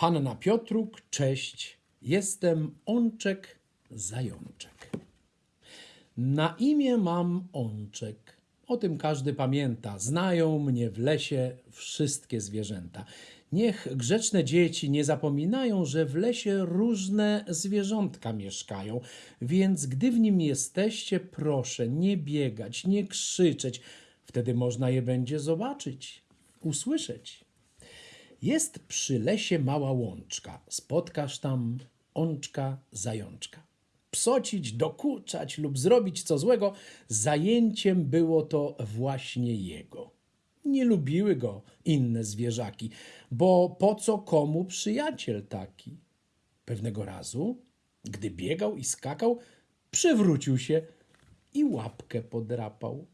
Hanna Piotruk, cześć. Jestem Onczek Zajączek. Na imię mam Onczek. O tym każdy pamięta. Znają mnie w lesie wszystkie zwierzęta. Niech grzeczne dzieci nie zapominają, że w lesie różne zwierzątka mieszkają, więc gdy w nim jesteście, proszę nie biegać, nie krzyczeć. Wtedy można je będzie zobaczyć, usłyszeć. Jest przy lesie mała łączka. Spotkasz tam łączka zajączka. Psocić, dokuczać lub zrobić co złego, zajęciem było to właśnie jego. Nie lubiły go inne zwierzaki, bo po co komu przyjaciel taki? Pewnego razu, gdy biegał i skakał, przewrócił się i łapkę podrapał.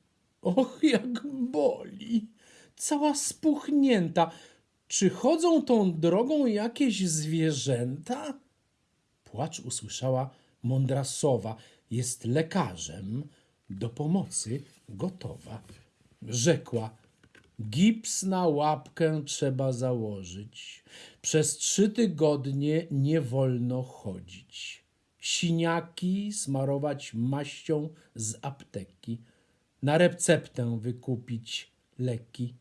Och, jak boli! Cała spuchnięta. Czy chodzą tą drogą jakieś zwierzęta? Płacz usłyszała mądra sowa. Jest lekarzem, do pomocy gotowa. Rzekła, gips na łapkę trzeba założyć. Przez trzy tygodnie nie wolno chodzić. Siniaki smarować maścią z apteki. Na receptę wykupić leki.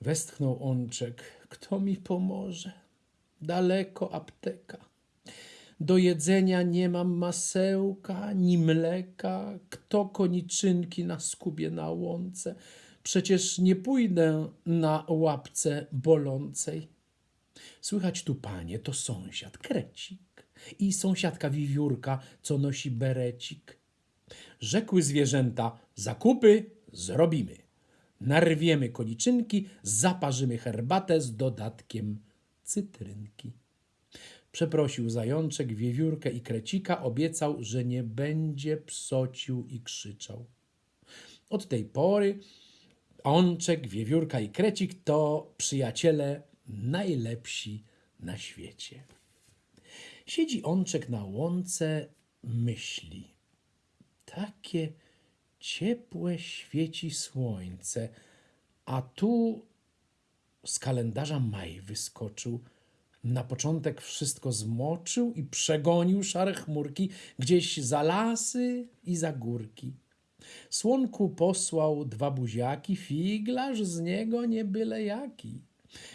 Westchnął Łączek. Kto mi pomoże? Daleko apteka. Do jedzenia nie mam masełka, ni mleka. Kto koniczynki na skubie na łące? Przecież nie pójdę na łapce bolącej. Słychać tu, panie, to sąsiad, krecik i sąsiadka wiewiórka, co nosi berecik. Rzekły zwierzęta, zakupy zrobimy. Narwiemy koniczynki, zaparzymy herbatę z dodatkiem cytrynki. Przeprosił zajączek, wiewiórkę i krecika, obiecał, że nie będzie psocił i krzyczał. Od tej pory Ączek, Wiewiórka i Krecik to przyjaciele najlepsi na świecie. Siedzi Ączek na łące, myśli. Takie ciepłe świeci słońce, a tu z kalendarza maj wyskoczył. Na początek wszystko zmoczył i przegonił szare chmurki gdzieś za lasy i za górki. Słonku posłał dwa buziaki, figlarz z niego nie byle jaki.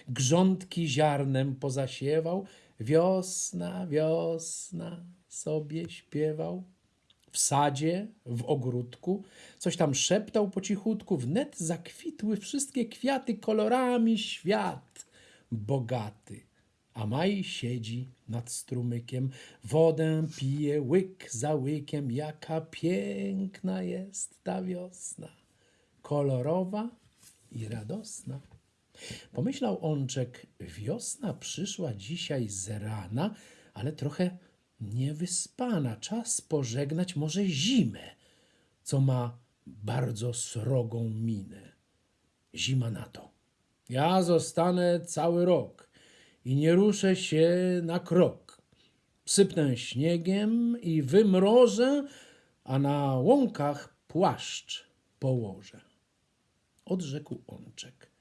Grządki ziarnem pozasiewał, wiosna, wiosna sobie śpiewał. W sadzie, w ogródku, coś tam szeptał po cichutku, wnet zakwitły wszystkie kwiaty kolorami świat bogaty. A Maj siedzi nad strumykiem, wodę pije łyk za łykiem. Jaka piękna jest ta wiosna, kolorowa i radosna. Pomyślał Łączek, wiosna przyszła dzisiaj z rana, ale trochę niewyspana. Czas pożegnać może zimę, co ma bardzo srogą minę. Zima na to. Ja zostanę cały rok i nie ruszę się na krok. Sypnę śniegiem i wymrożę, a na łąkach płaszcz położę. Odrzekł Łączek.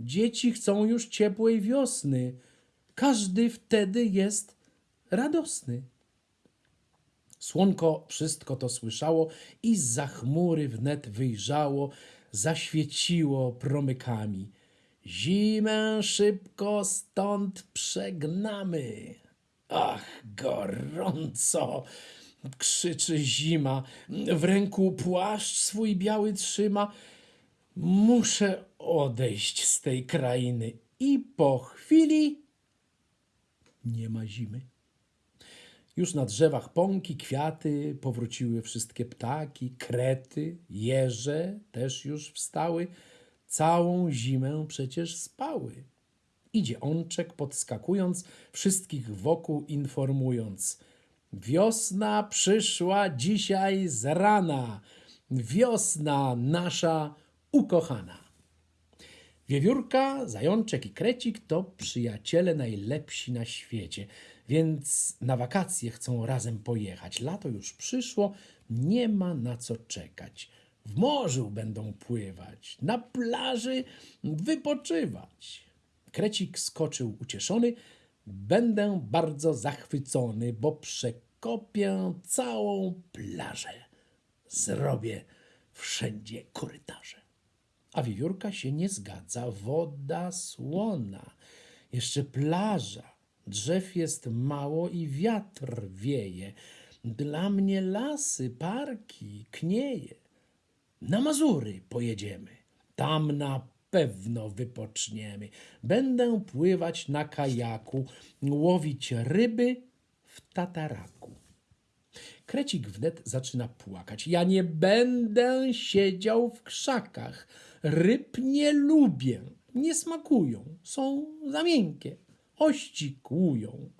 Dzieci chcą już ciepłej wiosny. Każdy wtedy jest radosny. Słonko wszystko to słyszało i za chmury wnet wyjrzało, zaświeciło promykami. Zimę szybko stąd przegnamy. Ach, gorąco! krzyczy zima. W ręku płaszcz swój biały trzyma. Muszę odejść z tej krainy. I po chwili nie ma zimy. Już na drzewach pąki, kwiaty, powróciły wszystkie ptaki, krety, jeże też już wstały. Całą zimę przecież spały. Idzie Ączek, podskakując, wszystkich wokół informując. Wiosna przyszła dzisiaj z rana, wiosna nasza ukochana. Wiewiórka, zajączek i krecik to przyjaciele najlepsi na świecie, więc na wakacje chcą razem pojechać. Lato już przyszło, nie ma na co czekać. W morzu będą pływać, na plaży wypoczywać. Krecik skoczył ucieszony. Będę bardzo zachwycony, bo przekopię całą plażę. Zrobię wszędzie korytarze. A wiewiórka się nie zgadza. Woda słona, jeszcze plaża. Drzew jest mało i wiatr wieje. Dla mnie lasy, parki, knieje. Na Mazury pojedziemy. Tam na pewno wypoczniemy. Będę pływać na kajaku, łowić ryby w tataraku. Krecik wnet zaczyna płakać. Ja nie będę siedział w krzakach. Ryb nie lubię. Nie smakują. Są za miękkie. Ości kłują.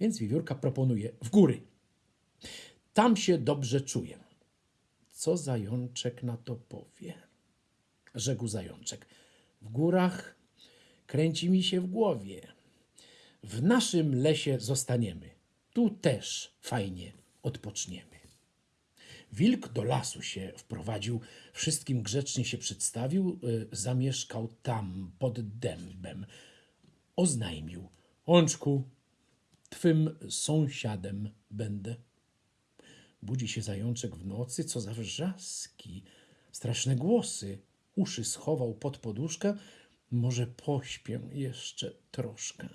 Więc wiewiórka proponuje w góry. Tam się dobrze czuję. Co zajączek na to powie? Rzekł zajączek. W górach kręci mi się w głowie. W naszym lesie zostaniemy. Tu też fajnie odpoczniemy. Wilk do lasu się wprowadził, wszystkim grzecznie się przedstawił, y, zamieszkał tam pod dębem. Oznajmił: Łączku, twym sąsiadem będę. Budzi się zajączek w nocy, co za wrzaski, straszne głosy. Uszy schował pod poduszkę, może pośpię jeszcze troszkę.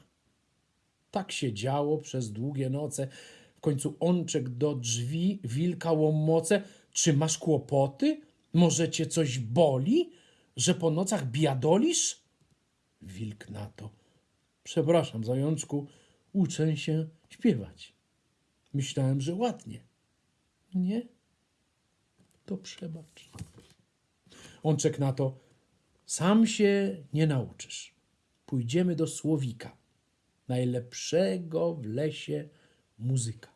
Tak się działo przez długie noce. W końcu Łączek do drzwi wilka łomoce. Czy masz kłopoty? Może cię coś boli? Że po nocach biadolisz? Wilk na to. Przepraszam, zajączku, uczę się śpiewać. Myślałem, że ładnie. Nie? To przebacz. Łączek na to. Sam się nie nauczysz. Pójdziemy do Słowika, najlepszego w lesie muzyka.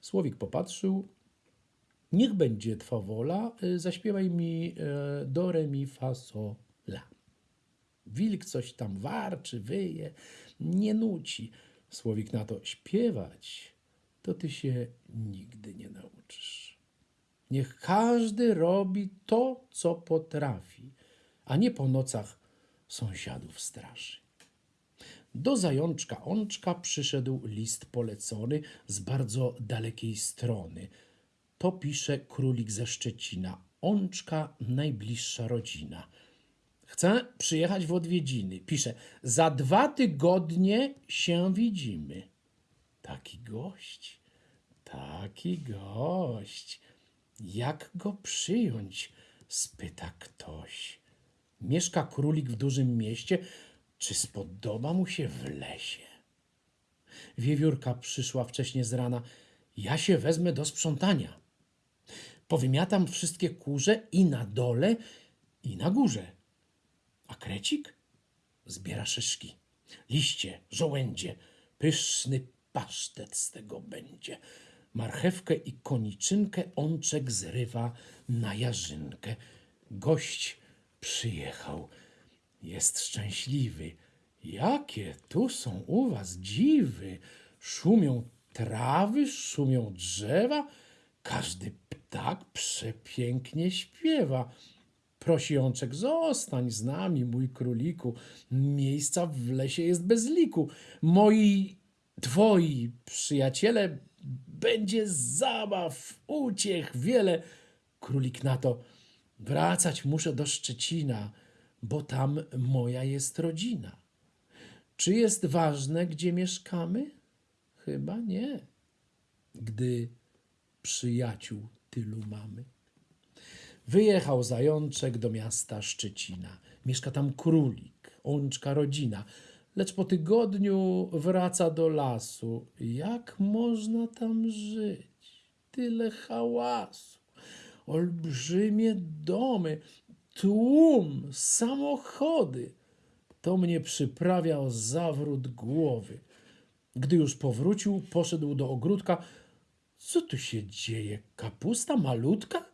Słowik popatrzył. Niech będzie twa wola, y, zaśpiewaj mi e, do re mi fa so la. Wilk coś tam warczy, wyje, nie nuci. Słowik na to śpiewać, to ty się nigdy nie nauczysz. Niech każdy robi to, co potrafi, a nie po nocach sąsiadów straszy. Do zajączka Łączka przyszedł list polecony z bardzo dalekiej strony. To pisze królik ze Szczecina. Łączka najbliższa rodzina. Chcę przyjechać w odwiedziny. Pisze, za dwa tygodnie się widzimy. Taki gość, taki gość. Jak go przyjąć? spyta ktoś. Mieszka królik w dużym mieście, czy spodoba mu się w lesie? Wiewiórka przyszła wcześnie z rana. Ja się wezmę do sprzątania. Powymiatam wszystkie kurze i na dole, i na górze. A krecik zbiera szyszki, liście, żołędzie. Pyszny pasztet z tego będzie. Marchewkę i koniczynkę Łączek zrywa na jarzynkę. Gość przyjechał. Jest szczęśliwy. Jakie tu są u was dziwy! Szumią trawy, szumią drzewa, każdy ptak przepięknie śpiewa. Prosi Jączek, zostań z nami, mój króliku. Miejsca w lesie jest bez liku. Moi, twoi przyjaciele, będzie zabaw, uciech wiele. Królik na to, wracać muszę do Szczecina, bo tam moja jest rodzina. Czy jest ważne, gdzie mieszkamy? Chyba nie, gdy przyjaciół tylu mamy. Wyjechał zajączek do miasta Szczecina. Mieszka tam królik, łączka rodzina. Lecz po tygodniu wraca do lasu. Jak można tam żyć? Tyle hałasu, olbrzymie domy, tłum, samochody. To mnie przyprawia o zawrót głowy. Gdy już powrócił, poszedł do ogródka. Co tu się dzieje? Kapusta malutka?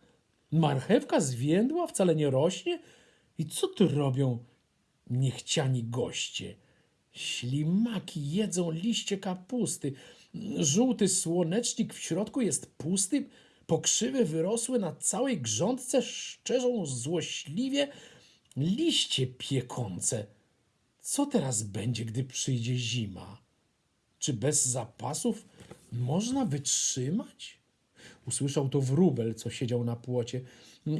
Marchewka zwiędła, wcale nie rośnie? I co tu robią niechciani goście? Ślimaki jedzą liście kapusty. Żółty słonecznik w środku jest pusty. Pokrzywy wyrosły na całej grządce, szczerzą złośliwie liście piekące. Co teraz będzie, gdy przyjdzie zima? Czy bez zapasów można wytrzymać? Usłyszał to wróbel, co siedział na płocie.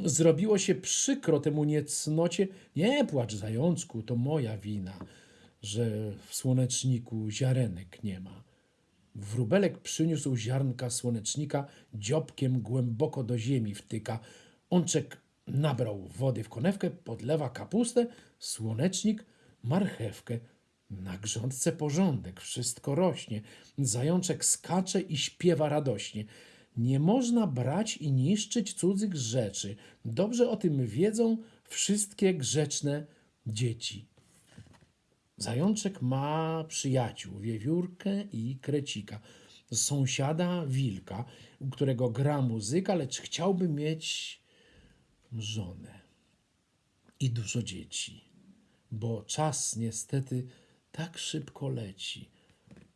Zrobiło się przykro temu niecnocie. Nie płacz, zajączku, to moja wina, że w słoneczniku ziarenek nie ma. Wróbelek przyniósł ziarnka słonecznika, dziobkiem głęboko do ziemi wtyka. Łączek nabrał wody w konewkę, podlewa kapustę, słonecznik, marchewkę. Na grządce porządek, wszystko rośnie. Zajączek skacze i śpiewa radośnie. Nie można brać i niszczyć cudzych rzeczy. Dobrze o tym wiedzą wszystkie grzeczne dzieci. Zajączek ma przyjaciół, wiewiórkę i krecika. Sąsiada wilka, u którego gra muzyka, lecz chciałby mieć żonę i dużo dzieci, bo czas niestety tak szybko leci.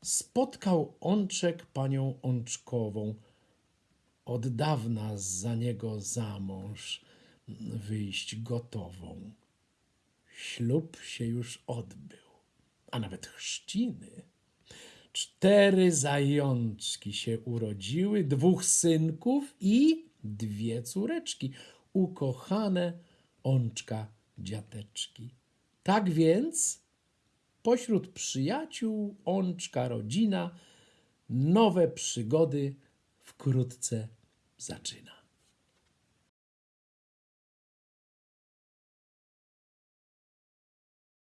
Spotkał Łączek panią Łączkową, od dawna za niego za mąż wyjść gotową. Ślub się już odbył, a nawet chrzciny. Cztery zajączki się urodziły, dwóch synków i dwie córeczki, ukochane Łączka dziateczki. Tak więc pośród przyjaciół Łączka rodzina nowe przygody wkrótce zaczyna.